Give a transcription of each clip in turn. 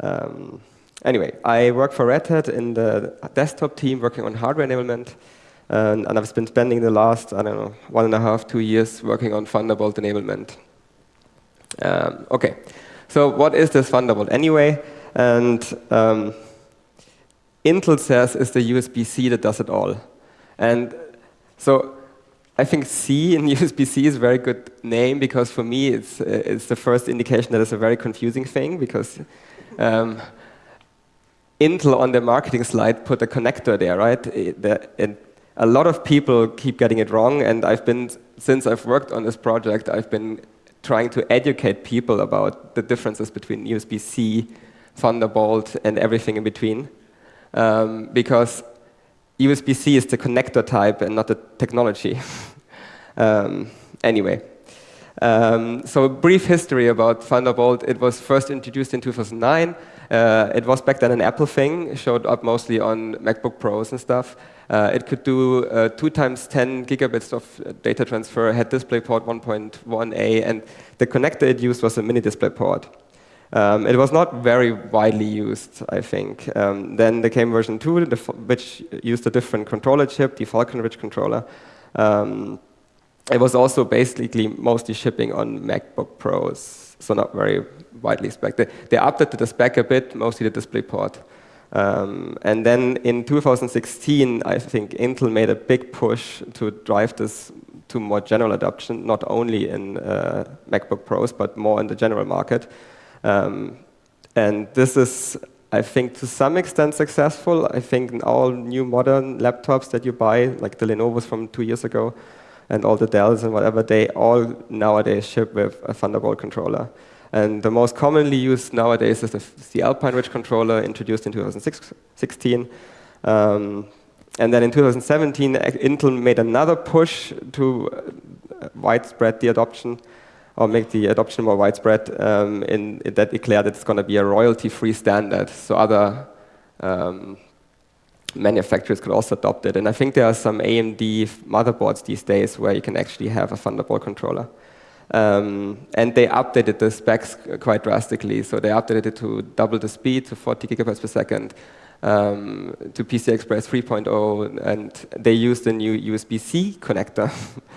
Um, anyway, I work for Red Hat in the desktop team working on hardware enablement. And, and, I've been spending the last, I don't know, one and a half, two years working on Thunderbolt enablement. Um, OK, so what is this Thunderbolt anyway? And um, Intel says it's the USB-C that does it all. And so I think C in USB-C is a very good name because for me it's, it's the first indication that it's a very confusing thing because um, Intel on the marketing slide put a connector there, right? It, the, it, a lot of people keep getting it wrong, and I've been, since I've worked on this project, I've been trying to educate people about the differences between USB-C, Thunderbolt, and everything in between. Um, because USB-C is the connector type and not the technology. um, anyway, um, so a brief history about Thunderbolt. It was first introduced in 2009. Uh, it was back then an Apple thing. Showed up mostly on MacBook Pros and stuff. Uh, it could do uh, 2 times 10 gigabits of data transfer, had DisplayPort 1.1a, and the connector it used was a mini DisplayPort. Um, it was not very widely used, I think. Um, then there came version 2, which used a different controller chip, the Falcon Ridge controller. Um, it was also basically mostly shipping on MacBook Pros, so not very widely spec. They, they updated the spec a bit, mostly the DisplayPort. Um, and then in 2016, I think Intel made a big push to drive this to more general adoption, not only in uh, MacBook Pros, but more in the general market. Um, and this is, I think, to some extent successful. I think in all new modern laptops that you buy, like the Lenovo's from two years ago, and all the Dells and whatever, they all nowadays ship with a Thunderbolt controller. And the most commonly used nowadays is the, Alpine Ridge controller, introduced in 2016. Um, and then in 2017, Intel made another push to uh, widespread the adoption, or make the adoption more widespread, um, in, in, that declared it's going to be a royalty-free standard. So other um, manufacturers could also adopt it. And I think there are some AMD motherboards these days where you can actually have a Thunderbolt controller. Um, and they updated the specs quite drastically. So they updated it to double the speed to 40 gigabytes per second, um, to PCI Express 3.0, and they used a new USB-C connector.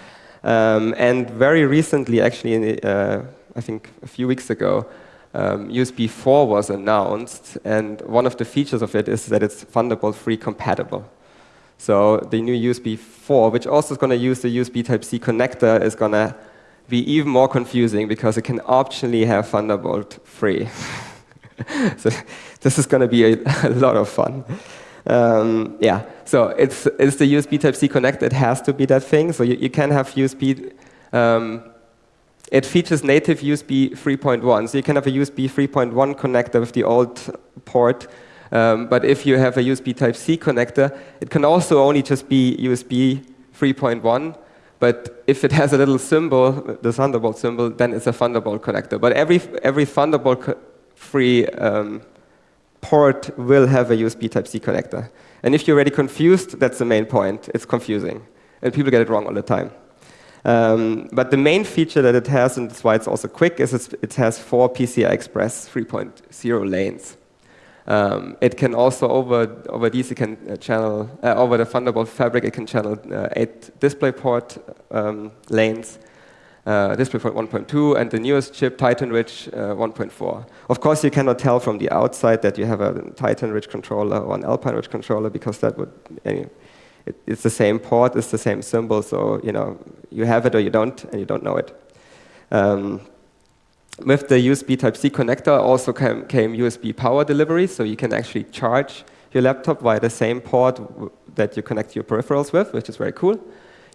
um, and very recently, actually, uh, I think a few weeks ago, um, USB 4 was announced, and one of the features of it is that it's Thunderbolt 3 compatible. So the new USB 4, which also is going to use the USB Type-C connector, is going to be even more confusing because it can optionally have Thunderbolt 3. so this is going to be a, a, lot of fun. Um, yeah, so it's, it's the USB Type-C connector. It has to be that thing. So you, you can have USB um, it features native USB 3.1. So you can have a USB 3.1 connector with the old port. Um, but if you have a USB Type-C connector, it can also only just be USB 3.1. But if it has a little symbol, the Thunderbolt symbol, then it's a Thunderbolt connector. But every, every Thunderbolt free um, port will have a USB Type-C connector. And if you're already confused, that's the main point. It's confusing. And people get it wrong all the time. Um, but the main feature that it has, and that's why it's also quick, is it has four PCI Express 3.0 lanes. Um, it can also, over, over these, it can uh, channel, uh, over the Thunderbolt fabric, it can channel uh, eight DisplayPort um, lanes, uh, DisplayPort 1.2, and the newest chip, Titan Ridge uh, 1.4. Of course, you cannot tell from the outside that you have a Titan Ridge controller or an Alpine Ridge controller, because that would, it, it's the same port, it's the same symbol, so you know you have it or you don't, and you don't know it. Um, with the USB Type-C connector also came, came, USB power delivery, so you can actually charge your laptop via the same port that you connect your peripherals with, which is very cool.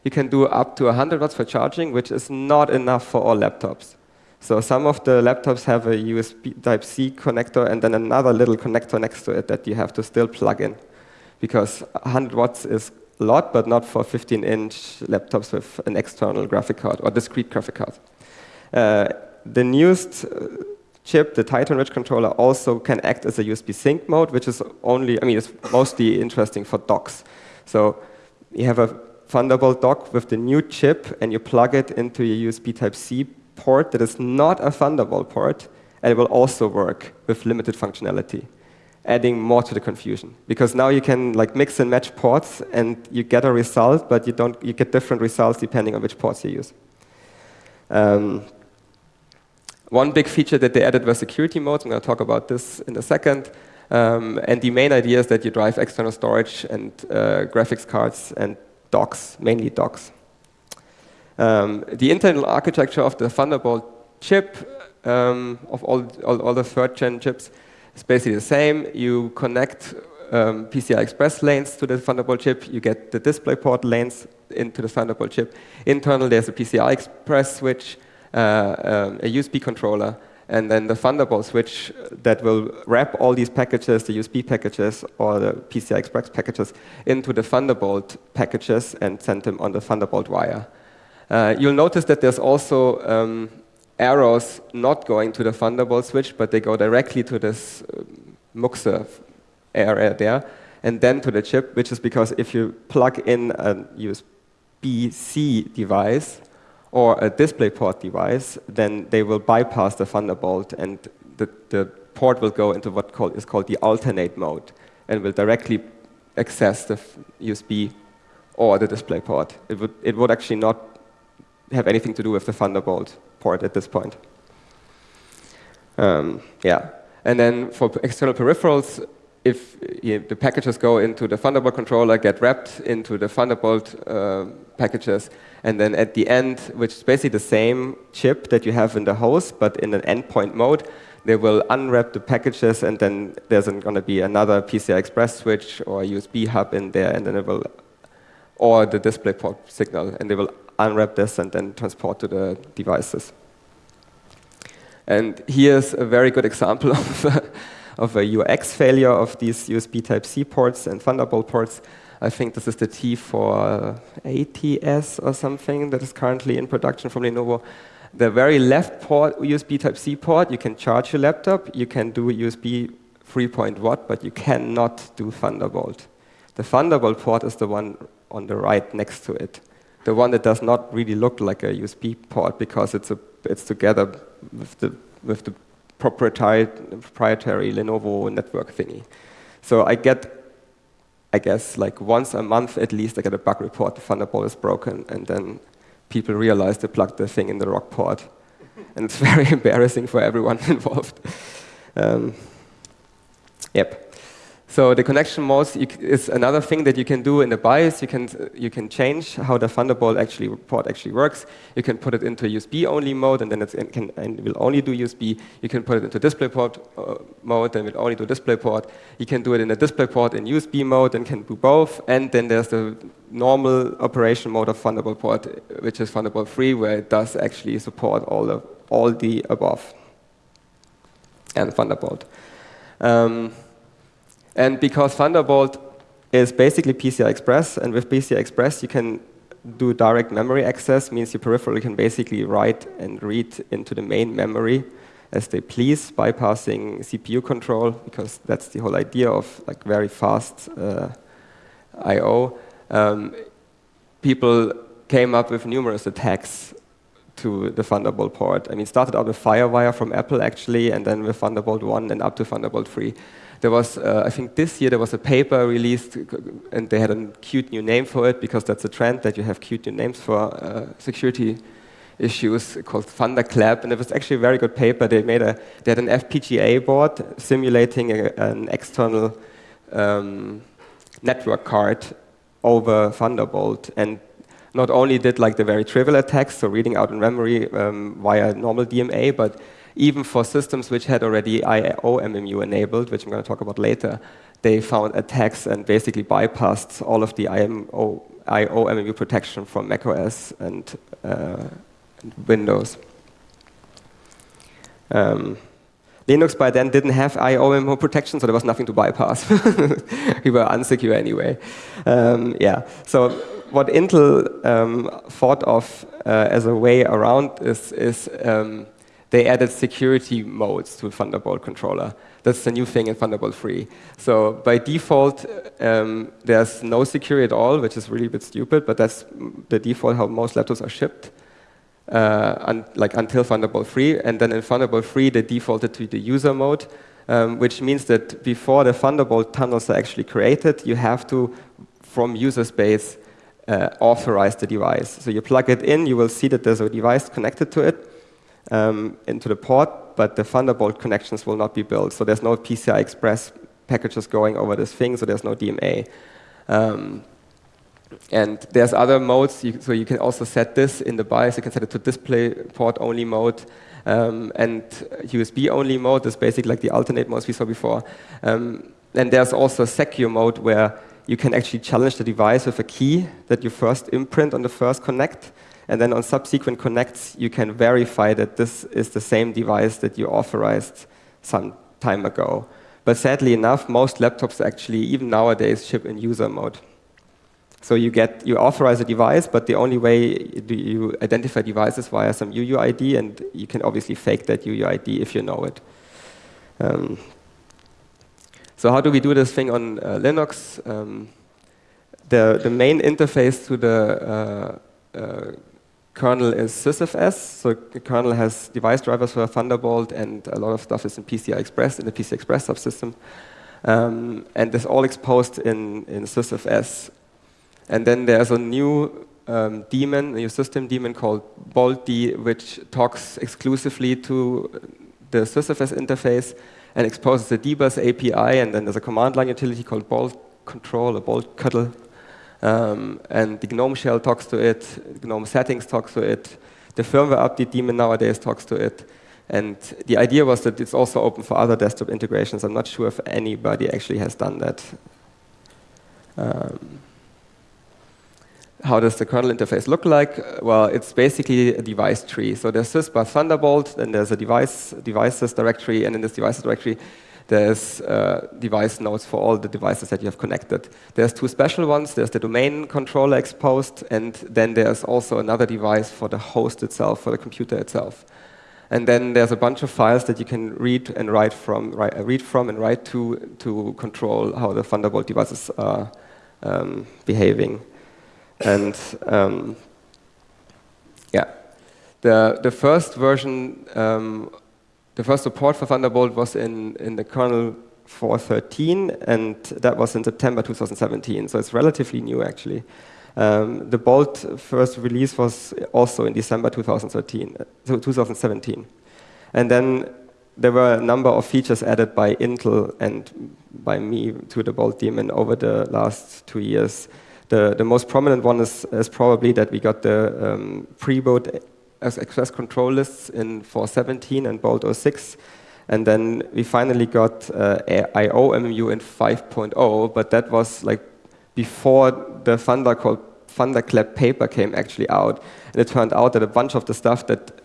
You can do up to 100 watts for charging, which is not enough for all laptops. So some of the laptops have a USB Type-C connector and then another little connector next to it that you have to still plug in because 100 watts is a lot, but not for 15-inch laptops with an external graphic card or discrete graphic card. Uh, the newest uh, chip, the Titan Ridge controller, also can act as a USB sink mode, which is only, I mean, it's mostly interesting for docks. So you have a Thunderbolt dock with the new chip, and you plug it into your USB Type-C port that is not a Thunderbolt port, and it will also work with limited functionality, adding more to the confusion. Because now you can like mix and match ports, and you get a result, but you don't you get different results depending on which ports you use. Um, one big feature that they added was security modes. I'm going to talk about this in a second. Um, and the main idea is that you drive external storage and uh, graphics cards and docks, mainly docks. Um, the internal architecture of the Thunderbolt chip, um, of all, all, all, the third gen chips, is basically the same. You connect um, PCI Express lanes to the Thunderbolt chip, you get the DisplayPort lanes into the Thunderbolt chip. Internal, there's a PCI Express switch, uh, um, a USB controller, and then the Thunderbolt switch that will wrap all these packages, the USB packages or the PCI Express packages, into the Thunderbolt packages and send them on the Thunderbolt wire. Uh, you'll notice that there's also um, arrows not going to the Thunderbolt switch, but they go directly to this uh, MUXE area there, and then to the chip, which is because if you plug in a USB-C device or a DisplayPort device, then they will bypass the Thunderbolt, and the, the port will go into what called, is called the alternate mode, and will directly access the USB or the DisplayPort. It would, it would actually not have anything to do with the Thunderbolt port at this point. Um, yeah, and then for external peripherals, if know, the packages go into the Thunderbolt controller, get wrapped into the Thunderbolt uh, packages, and then at the end, which is basically the same chip that you have in the host, but in an endpoint mode, they will unwrap the packages, and then there's going to be another PCI Express switch or USB hub in there, and then it will, or the DisplayPort signal, and they will unwrap this and then transport to the devices. And here's a very good example of a, of a UX failure of these USB Type-C ports and Thunderbolt ports. I think this is the T480S or something that is currently in production from Lenovo. The very left port, USB Type-C port, you can charge your laptop, you can do USB 3.1, but you cannot do Thunderbolt. The Thunderbolt port is the one on the right next to it the one that does not really look like a USB port because it's, a, it's together with the, with the proprietary, proprietary Lenovo network thingy. So I get, I guess, like once a month at least, I get a bug report, the Thunderbolt is broken, and then people realize they plugged the thing in the rock port. and it's very embarrassing for everyone involved. Um, yep. So the connection modes is another thing that you can do in the BIOS. You can, you can change how the Thunderbolt actually port actually works. You can put it into USB-only mode, and then it can, and will only do USB. You can put it into DisplayPort uh, mode, and it will only do DisplayPort. You can do it in a DisplayPort in USB mode, and can do both. And then there's the normal operation mode of Thunderbolt port, which is Thunderbolt 3, where it does actually support all the, all the above and Thunderbolt. Um, and because Thunderbolt is basically PCI Express, and with PCI Express you can do direct memory access, means your peripheral can basically write and read into the main memory as they please, bypassing CPU control, because that's the whole idea of like very fast uh, I.O. Um, people came up with numerous attacks to the Thunderbolt port. I mean, started out with FireWire from Apple, actually, and then with Thunderbolt 1 and up to Thunderbolt 3. There was, uh, I think this year, there was a paper released, and they had a cute new name for it, because that's a trend that you have cute new names for uh, security issues called Thunderclap, and it was actually a very good paper. They made a, they had an FPGA board simulating a, an external um, network card over Thunderbolt, and not only did like the very trivial attacks, so reading out in memory um, via normal DMA, but even for systems which had already IOMMU enabled, which I'm going to talk about later, they found attacks and basically bypassed all of the IMO, IOMMU protection from macOS and, uh, and Windows. Um, Linux by then didn't have IOMMU protection, so there was nothing to bypass. we were unsecure anyway. Um, yeah, so what Intel um, thought of uh, as a way around is, is um, they added security modes to Thunderbolt controller. That's the new thing in Thunderbolt 3. So by default, um, there's no security at all, which is really a bit stupid, but that's the default how most laptops are shipped. uh, un like until Thunderbolt 3, and then in Thunderbolt 3 they defaulted to the user mode, um, which means that before the Thunderbolt tunnels are actually created, you have to, from user space, uh, authorize the device. So you plug it in, you will see that there's a device connected to it um, into the port, but the Thunderbolt connections will not be built. So there's no PCI Express packages going over this thing, so there's no DMA. Um, and there's other modes, you, so you can also set this in the BIOS. You can set it to display port only mode. Um, and USB only mode is basically like the alternate modes we saw before. Um, and there's also secure mode where you can actually challenge the device with a key that you first imprint on the first connect. And then on subsequent connects, you can verify that this is the same device that you authorized some time ago. But sadly enough, most laptops actually, even nowadays, ship in user mode. So you get you authorize a device, but the only way you identify devices via some UUID, and you can obviously fake that UUID if you know it. Um, so how do we do this thing on uh, Linux? Um, the the main interface to the uh, uh, kernel is sysfs. So the kernel has device drivers for Thunderbolt, and a lot of stuff is in PCI Express in the PCI Express subsystem. Um, and it's all exposed in, in sysfs. And then there's a new um, daemon, a new system daemon called boltd, which talks exclusively to the sysfs interface and exposes the dbus API. And then there's a command line utility called bolt control or boltctl. Um, and the GNOME shell talks to it, GNOME settings talks to it, the firmware update daemon nowadays talks to it. And the idea was that it's also open for other desktop integrations. I'm not sure if anybody actually has done that. Um, how does the kernel interface look like? Well, it's basically a device tree. So there's sysbus Thunderbolt, then there's a device devices directory, and in this devices directory, there's uh, device nodes for all the devices that you have connected. There's two special ones. There's the domain controller exposed, and then there's also another device for the host itself, for the computer itself. And then there's a bunch of files that you can read and write from, write, uh, read from and write to to control how the Thunderbolt devices are um, behaving. And um, yeah, the, the first version, um, the first support for Thunderbolt was in, in the kernel 4.13, and that was in September 2017, so it's relatively new actually. Um, the Bolt first release was also in December 2013, so 2017. And then there were a number of features added by Intel and by me to the Bolt daemon over the last two years. The, the most prominent one is, is probably that we got the um, pre-boot access control lists in 4.17 and Bolt 06. And then we finally got uh, IOMMU in 5.0, but that was like before the Thunder called Thunderclap paper came actually out. And it turned out that a bunch of the stuff that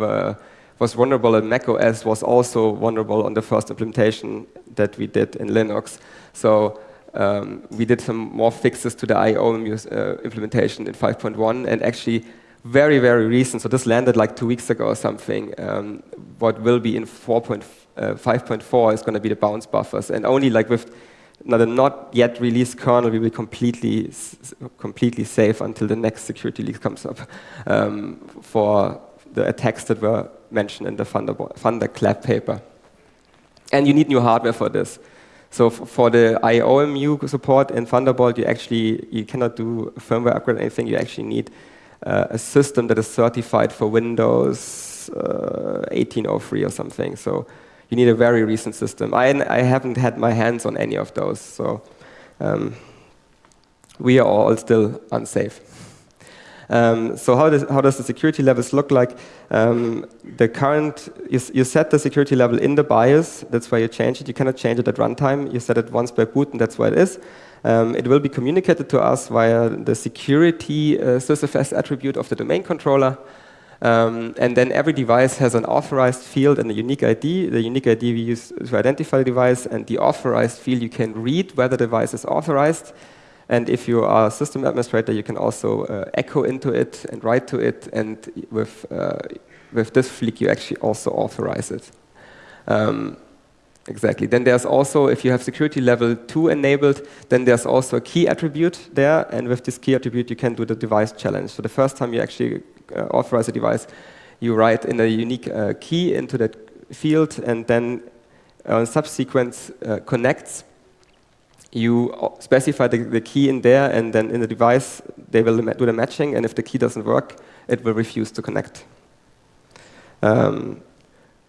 uh, was vulnerable in macOS was also vulnerable on the first implementation that we did in Linux. So um, we did some more fixes to the IO uh, implementation in 5.1 and actually very, very recent, so this landed like two weeks ago or something, um, what will be in 5.4 uh, is going to be the bounce buffers. And only like with the not yet released kernel, we will completely, completely safe until the next security leak comes up um, for the attacks that were mentioned in the Thunderclap paper. And you need new hardware for this. So for the IOMMU support in Thunderbolt, you actually you cannot do firmware upgrade or anything. You actually need uh, a system that is certified for Windows uh, 1803 or something. So you need a very recent system. I, I haven't had my hands on any of those, so um, we are all still unsafe. Um, so how does, how does the security levels look like? Um, the current, you, you, set the security level in the BIOS, that's why you change it. You cannot change it at runtime. You set it once by boot, and that's where it is. Um, it will be communicated to us via the security uh, sysfs attribute of the domain controller. Um, and then every device has an authorized field and a unique ID. The unique ID we use to identify the device, and the authorized field you can read whether the device is authorized. And if you are a system administrator, you can also uh, echo into it and write to it. And with, uh, with this flick, you actually also authorize it. Um, exactly. Then there's also, if you have security level 2 enabled, then there's also a key attribute there. And with this key attribute, you can do the device challenge. So the first time you actually uh, authorize a device, you write in a unique uh, key into that field, and then on subsequent uh, connects, you specify the, the, key in there, and then in the device, they will do the matching, and if the key doesn't work, it will refuse to connect. Um,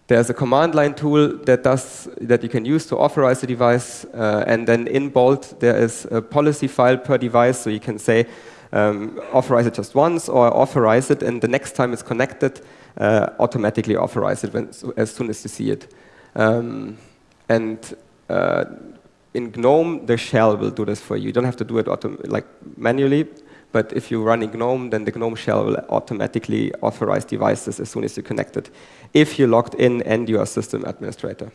there's a command line tool that does that you can use to authorize the device, uh, and then in Bolt there is a policy file per device, so you can say um, authorize it just once or authorize it, and the next time it's connected, uh, automatically authorize it when, as soon as you see it. Um, and uh, in GNOME, the shell will do this for you. You don't have to do it like manually, but if you run in GNOME, then the GNOME shell will automatically authorize devices as soon as you connect it, if you're logged in and you're a system administrator.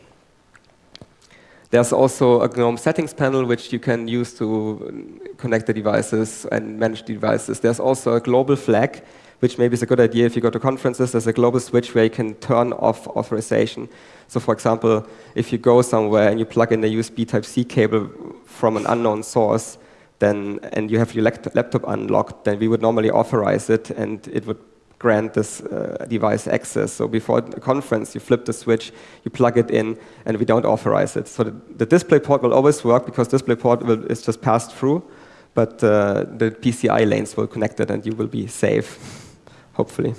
There's also a GNOME settings panel which you can use to connect the devices and manage the devices. There's also a global flag, which maybe is a good idea if you go to conferences. There's a global switch where you can turn off authorization. So for example, if you go somewhere and you plug in a USB Type-C cable from an unknown source, then and you have your laptop unlocked, then we would normally authorize it, and it would grant this uh, device access. So before the conference, you flip the switch, you plug it in, and we don't authorize it. So the, the DisplayPort will always work because DisplayPort will, is just passed through, but uh, the PCI lanes will connect it, and you will be safe, hopefully.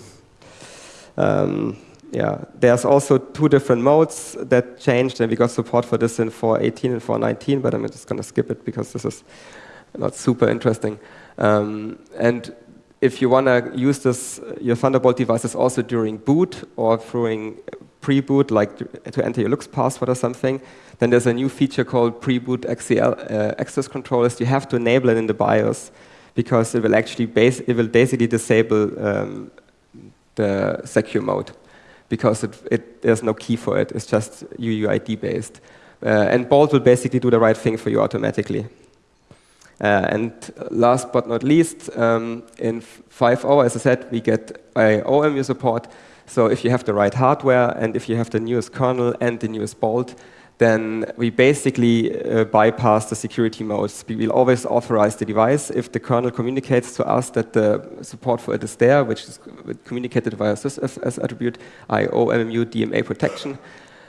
Um, yeah, there's also two different modes that changed, and we got support for this in 4.18 and 4.19, but I'm just going to skip it because this is not super interesting. Um, and if you want to use this, your Thunderbolt devices also during boot or during pre-boot, like to enter your LUKS password or something, then there's a new feature called pre-boot uh, access controllers. You have to enable it in the BIOS because it will actually it will basically disable um, the secure mode because it, it, there's no key for it. It's just UUID based. Uh, and Bolt will basically do the right thing for you automatically. Uh, and last but not least, um, in 5.0, as I said, we get OMU support. So if you have the right hardware and if you have the newest kernel and the newest Bolt, then we basically uh, bypass the security modes. We will always authorize the device if the kernel communicates to us that the support for it is there, which is communicated via sysfs attribute, IO, MMU, DMA protection.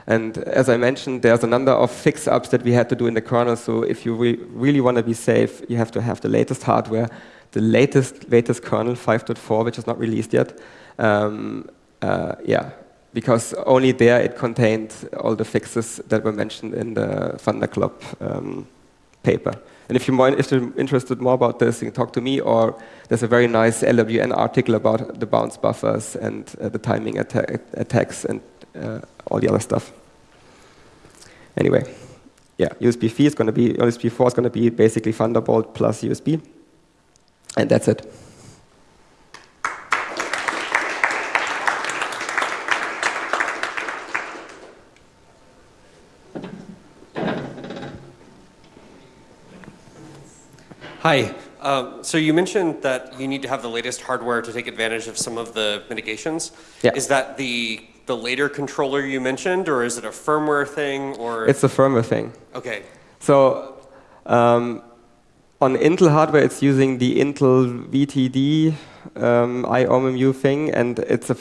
And as I mentioned, there's a number of fix-ups that we had to do in the kernel. So if you re really want to be safe, you have to have the latest hardware, the latest latest kernel 5.4, which is not released yet. Um, uh, yeah, because only there it contained all the fixes that were mentioned in the Thunderclap um, paper. And if you're, more, if you're interested more about this, you can talk to me, or there's a very nice LWN article about the bounce buffers and uh, the timing atta attacks and uh, all the other stuff. Anyway, yeah, USB 3 is going to be USB 4 is going to be basically Thunderbolt plus USB, and that's it. Hi. Um, so you mentioned that you need to have the latest hardware to take advantage of some of the mitigations. Yeah. Is that the the later controller you mentioned, or is it a firmware thing, or? It's a firmware thing. Okay. So um, on Intel hardware, it's using the Intel VT-d um, IOMMU thing, and it's a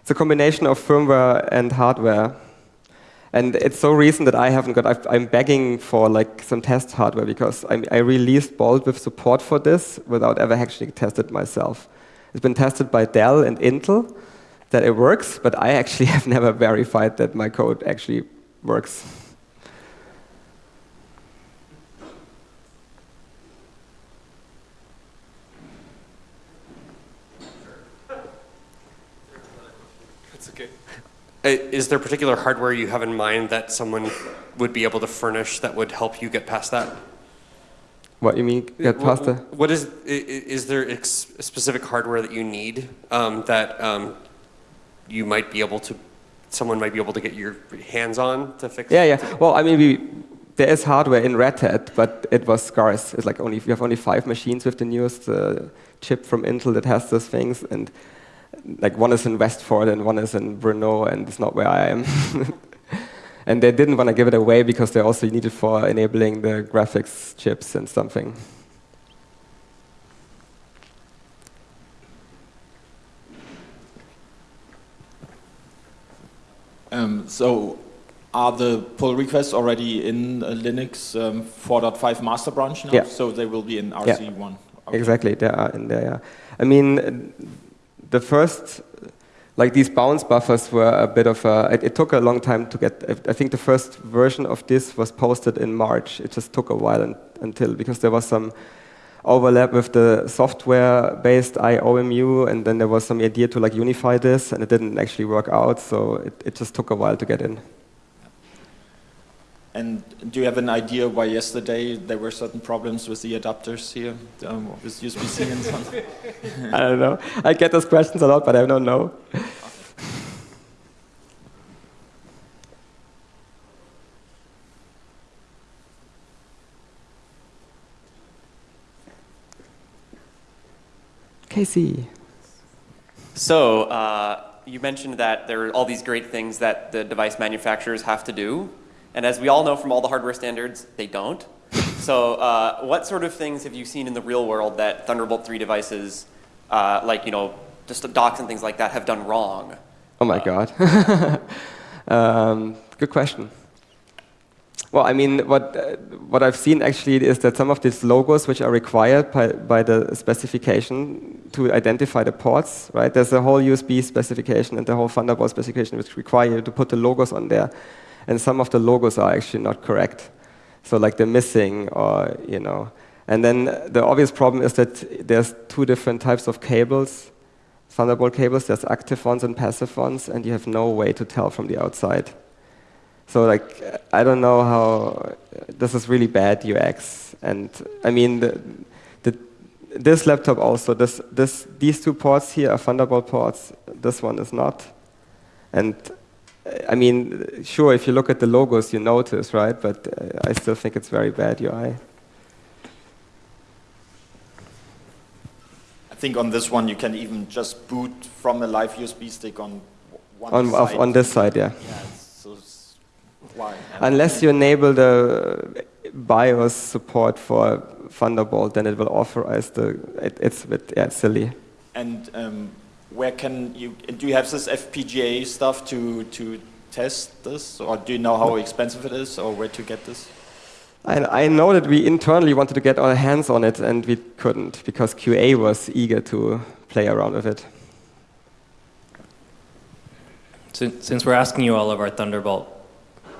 it's a combination of firmware and hardware. And it's so recent that I haven't got. i am begging for like some test hardware because I, I released Bolt with support for this without ever actually tested myself. It's been tested by Dell and Intel that it works, but I actually have never verified that my code actually works. Is there particular hardware you have in mind that someone would be able to furnish that would help you get past that? What you mean get past the? What is is there specific hardware that you need um, that um, you might be able to, someone might be able to get your hands on to fix? Yeah, yeah. Well, I mean, we, there is hardware in Red Hat, but it was scarce. It's like only we have only five machines with the newest uh, chip from Intel that has those things, and like one is in Westford and one is in Brno, and it's not where I am. and they didn't want to give it away because they also needed for enabling the graphics chips and something. Um, so are the pull requests already in uh, Linux um, 4.5 master branch now? Yeah. So they will be in RC1. Yeah. Okay. Exactly, they are in there, yeah. I mean, the first, like these bounce buffers were a bit of a. It, it took a long time to get. I think the first version of this was posted in March. It just took a while un, until because there was some overlap with the software-based IOMMU, and then there was some idea to like unify this, and it didn't actually work out. So it, it just took a while to get in. And do you have an idea why yesterday there were certain problems with the adapters here, um, with USB-C and so on? I don't know. I get those questions a lot, but I don't know. Casey. So, uh, you mentioned that there are all these great things that the device manufacturers have to do. And as we all know from all the hardware standards, they don't. So, uh, what sort of things have you seen in the real world that Thunderbolt 3 devices, uh, like, you know, just docks and things like that, have done wrong? Oh my God. um, good question. Well, I mean, what, uh, what I've seen actually is that some of these logos which are required by, by the specification to identify the ports, right? There's a whole USB specification and the whole Thunderbolt specification which require you to put the logos on there. And some of the logos are actually not correct. So like they're missing or, you know. And then the obvious problem is that there's two different types of cables, Thunderbolt cables. There's active ones and passive ones, and you have no way to tell from the outside. So like, I don't know how, this is really bad UX. And I mean, the, the, this laptop also, this, this, these two ports here are Thunderbolt ports, this one is not. And I mean, sure, if you look at the logos, you notice, right? But uh, I still think it's very bad UI. I think on this one you can even just boot from a live USB stick on one On, side. on this side, yeah. Yeah, so why? Unless you enable the BIOS support for Thunderbolt, then it will authorize the, it, it's a bit yeah, it's silly. And um, where can you, do you have this FPGA stuff to, to test this? Or do you know how expensive it is or where to get this? I, I know that we internally wanted to get our hands on it and we couldn't because QA was eager to play around with it. Since, since we're asking you all of our Thunderbolt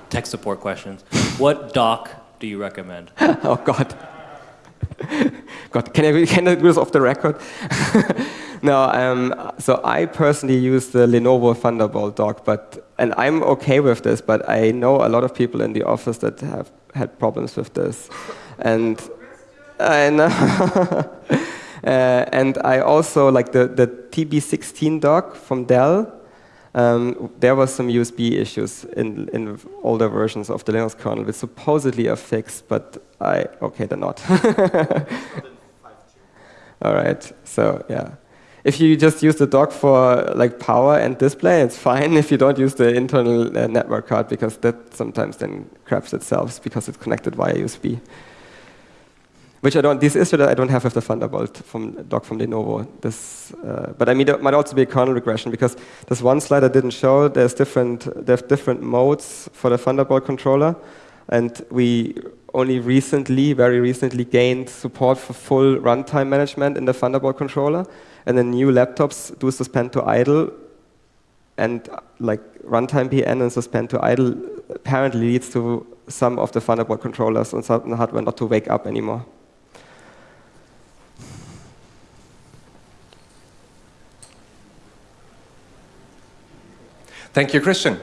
tech support questions, what dock do you recommend? oh God. God, can I, can I do this off the record? No, um, so I personally use the Lenovo Thunderbolt dock, but and I'm okay with this, but I know a lot of people in the office that have had problems with this, and I know. uh, and I also like the the TB16 dock from Dell. Um, there was some USB issues in, in older versions of the Linux kernel, which supposedly are fixed, but I, okay, they're not. All right, so yeah. If you just use the dock for like power and display, it's fine if you don't use the internal uh, network card because that sometimes then craps itself because it's connected via USB. Which I don't, this issue that I don't have with the Thunderbolt from dock from Lenovo. This, uh, but I mean, it might also be a kernel regression because this one slide I didn't show, there's different, there's different modes for the Thunderbolt controller. And we only recently, very recently, gained support for full runtime management in the Thunderbolt controller. And the new laptops do suspend to idle. And like runtime PM and suspend to idle apparently leads to some of the Thunderbolt controllers on certain hardware not to wake up anymore. Thank you, Christian.